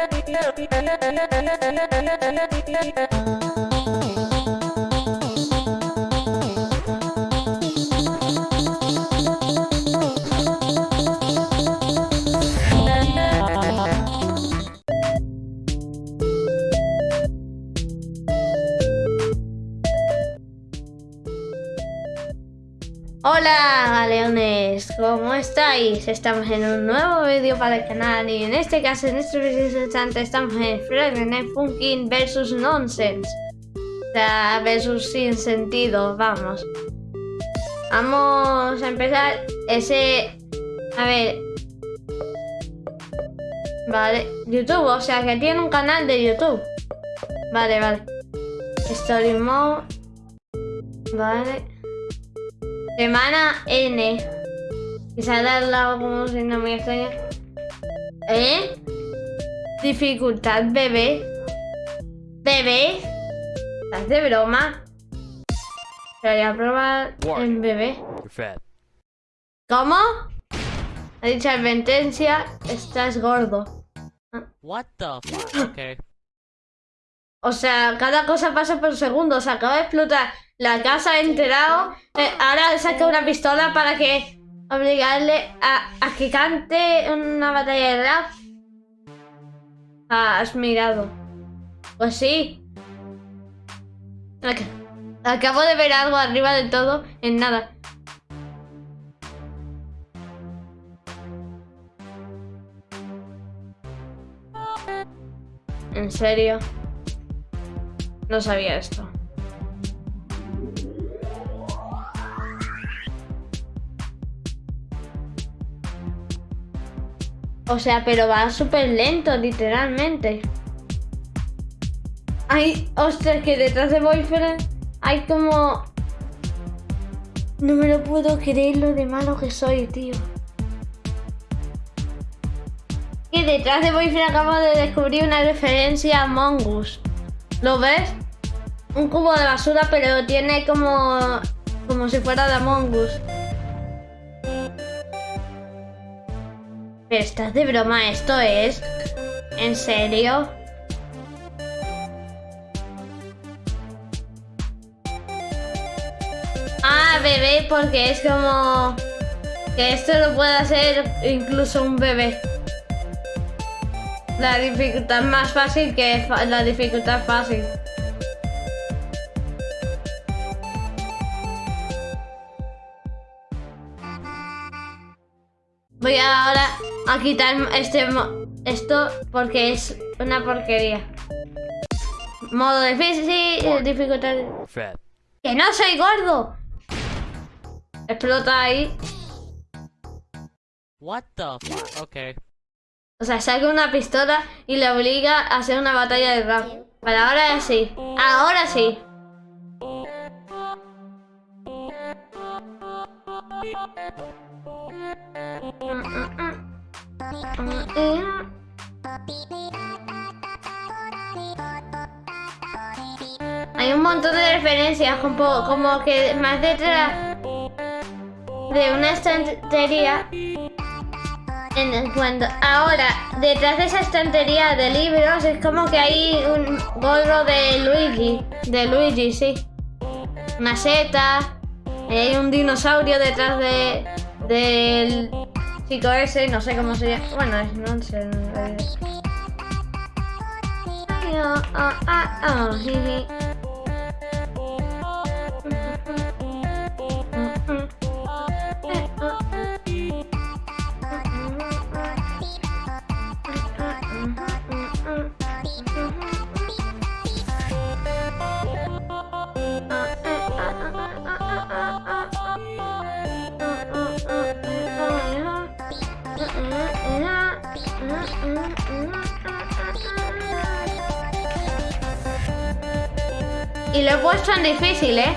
Ah ¿cómo estáis? Estamos en un nuevo vídeo para el canal y en este caso, en este preciso instante, estamos en Friday Funkin versus Nonsense. O sea, versus sin sentido, vamos. Vamos a empezar ese... A ver... Vale, YouTube, o sea que tiene un canal de YouTube. Vale, vale. Story Mode. Vale. Semana N. Y ha al lado como si no me extraña. ¿Eh? Dificultad bebé. ¿Bebé? ¿Estás de broma? Voy a probar en bebé. ¿Cómo? Ha dicho advertencia, estás gordo. What the fuck? Okay. O sea, cada cosa pasa por segundos. Acaba de explotar la casa ha enterado. Eh, ahora saca una pistola para que obligarle a, que cante una batalla de rap. Ah, has mirado. Pues sí. Acabo de ver algo arriba de todo en nada. ¿En serio? No sabía esto. O sea, pero va súper lento, literalmente. Ay, ostras, que detrás de Boyfriend hay como... No me lo puedo creer lo de malo que soy, tío. Que detrás de Boyfriend acabo de descubrir una referencia a Mongoose. ¿Lo ves? Un cubo de basura, pero tiene como... Como si fuera de Among ¿Estás de broma? ¿Esto es? ¿En serio? Ah, bebé, porque es como... Que esto lo puede hacer incluso un bebé. La dificultad más fácil que la dificultad fácil. Voy ahora a quitar este esto porque es una porquería. Modo difícil, dificultad. ¡Que no soy gordo! Explota ahí. What the fuck? Okay. O sea, saca una pistola y le obliga a hacer una batalla de rap. Para ahora sí. Ahora sí. Hay un montón de referencias, como, como que más detrás de una estantería. Cuando ahora, detrás de esa estantería de libros, es como que hay un gorro de Luigi. De Luigi, sí. Una seta. hay un dinosaurio detrás de del chico ese, no sé cómo se llama. Bueno, no sé. Y lo he puesto en difícil, ¿eh?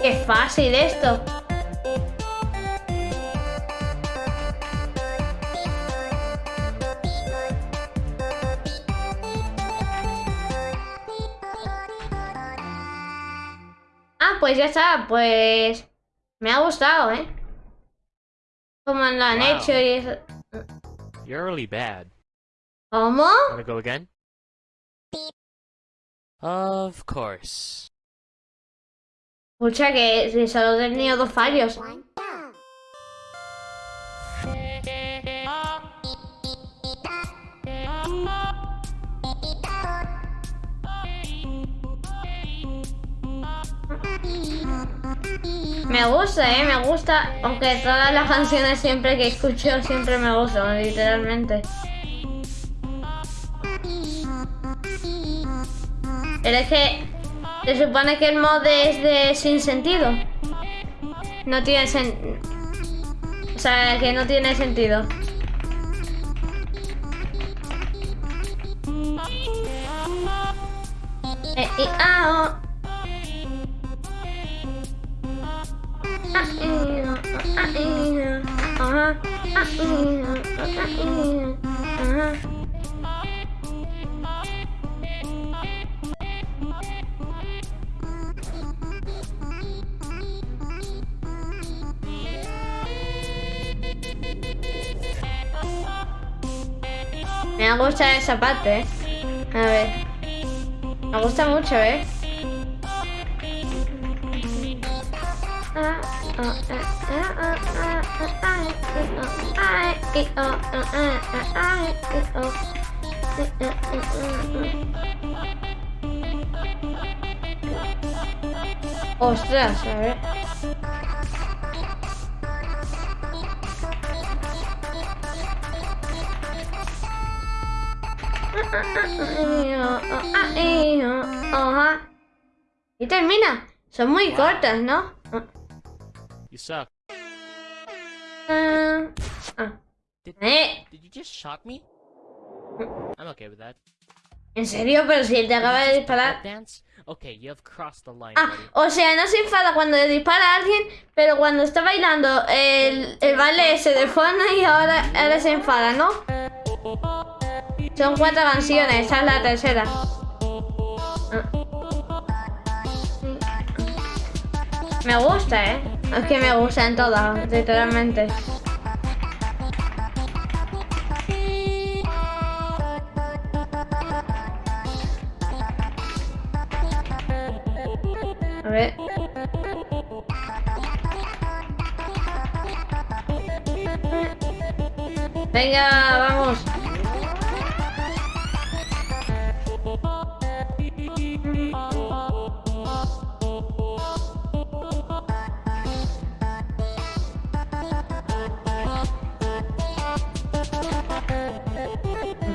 Qué fácil esto. Ah, pues ya está, pues... Me ha gustado, ¿eh? Como lo han hecho y eso... You're really bad. ¿Cómo? Wanna go again? Of course. Escucha que solo he tenido dos fallos. Me gusta, eh, me gusta. Aunque todas las canciones siempre que escucho siempre me gustan, literalmente. Pero es que se supone que el mod es de sin sentido. No tiene sen... O sea, que no tiene sentido. Me gusta esa parte. A ver. Me gusta mucho, ¿eh? Ostras, a ver. Y termina. Son muy cortas, ¿no? You suck. Ah, ah. Did, Eh, did you just shock me? I'm okay with that. ¿En serio? Pero si él te acaba de disparar. Okay, you have crossed the line, Ah, o sea, no se enfada cuando le dispara a alguien, pero cuando está bailando el, el baile ese de fondo y ahora, ahora se enfada, ¿no? Son cuatro canciones, esta es la tercera. Me gusta, ¿eh? Es que me gustan todas, literalmente. A ver. Venga, vamos.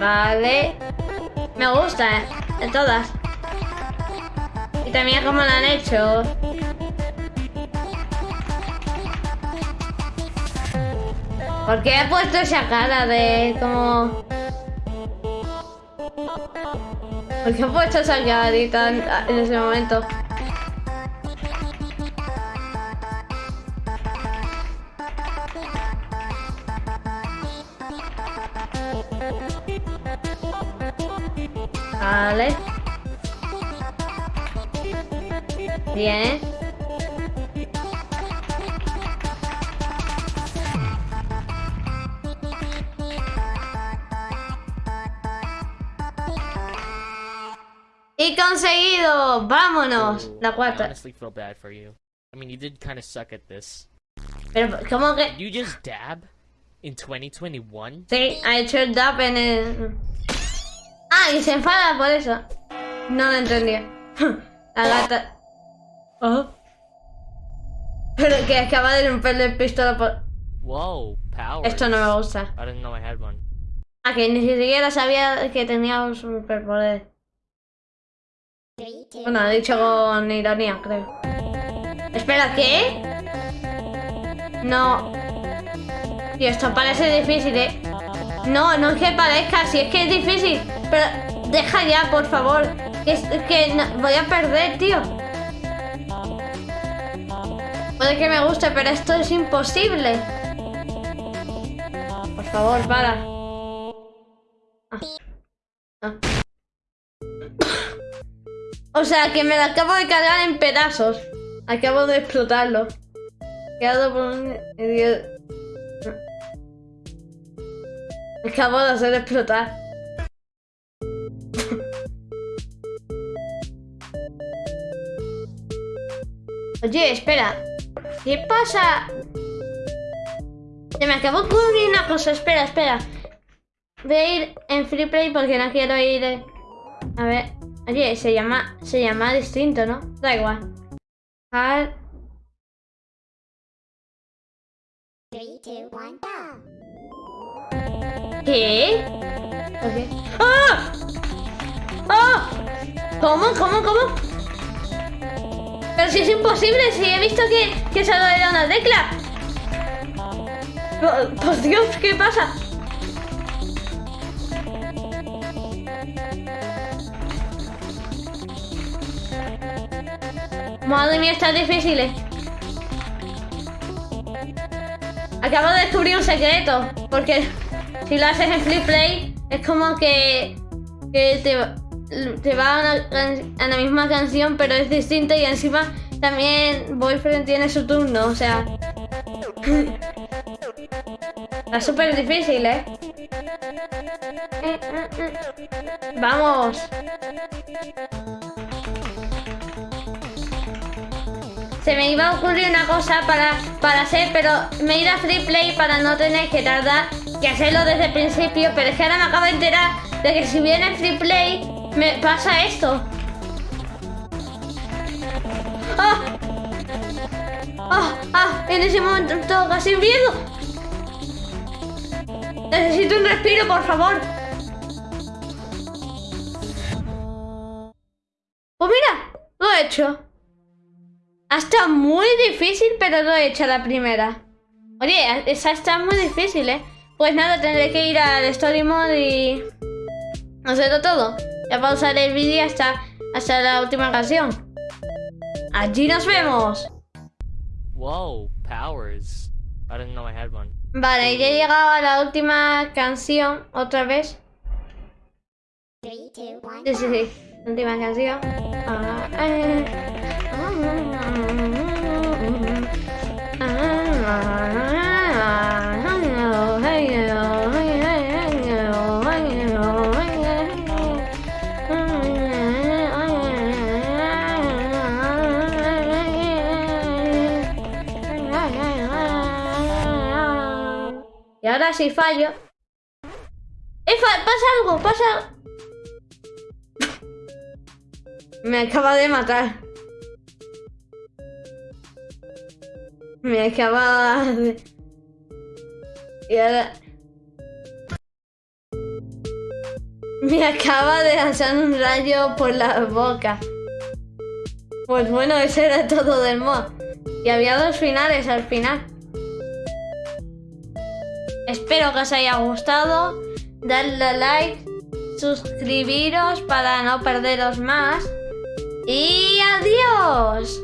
Vale. Me gusta, ¿eh? De todas. Y también cómo lo han hecho. ¿Por qué he puesto esa cara de como... ¿Por qué he puesto esa carita en, en ese momento? Vale. Bien. Y conseguido. Vámonos. La I cuarta. honestly feel bad for you. I mean, you did kind of suck at this. Pero, ¿cómo que...? You just dab in 2021? Sí, hecho el dab en el... Ah, y se enfada por eso. No lo entendía. La gata... Oh. Pero que acaba de romperle el pistola por... Whoa, power. Esto no me gusta. I didn't know I had one. Ah, que ni siquiera sabía que tenía un superpoder. Bueno, ha dicho con ironía, creo. Espera, ¿qué? No. Tío, esto parece difícil, ¿eh? No, no es que parezca, si es que es difícil. Deja ya, por favor. Que, que voy a perder, tío. Puede que me guste, pero esto es imposible. Por favor, para. Ah. Ah. O sea, que me lo acabo de cargar en pedazos. Acabo de explotarlo. Quedado por un... Acabo de hacer explotar. Oye, espera. ¿Qué pasa? Se me acabó de ocurrir una cosa. Espera, espera. Voy a ir en free play porque no quiero ir. eh. A ver. Oye, se llama. Se llama distinto, ¿no? Da igual. Hard. Go. ¿Qué? Ok. ¡Ah! ¡Ah! ¿Cómo? ¿Cómo? ¿Cómo? Pero si es imposible, si he visto que, que solo era una tecla. Oh, Por Dios, ¿qué pasa? Madre mía, está difícil. eh. Acabo de descubrir un secreto. Porque si lo haces en Flip Play, es como que, que te, te va a, la misma canción, pero es distinta y encima también Boyfriend tiene su turno, o sea. Está súper difícil, ¿eh? Vamos. Se me iba a ocurrir una cosa para, para hacer, pero me ido a Free Play para no tener que tardar que hacerlo desde el principio, pero es que ahora me acabo de enterar de que si viene Free Play me pasa esto. ¡Ah! ¡Ah! ¡Ah! En ese momento todo casi miedo. Necesito un respiro, por favor. Pues mira, lo he hecho. Hasta muy difícil, pero lo he hecho a la primera. Oye, esa está muy difícil, ¿eh? Pues nada, tendré que ir al Story Mode y... hacerlo todo. Ya pausaré el vídeo hasta, hasta la última canción. Allí nos vemos. Whoa, powers. I didn't know I had one. Vale, ya he llegado a la última canción, otra vez. Sí, sí, sí. Última canción. Ah, eh. Si fallo. ¡Eh, fa- pasa algo! ¡Pasa! Me acaba de matar. Me acaba de... Y ahora... Me acaba de lanzar un rayo por la boca. Pues bueno, ese era todo del mod. Y había dos finales al final. Espero que os haya gustado. Dadle like. Suscribiros para no perderos más. Y adiós.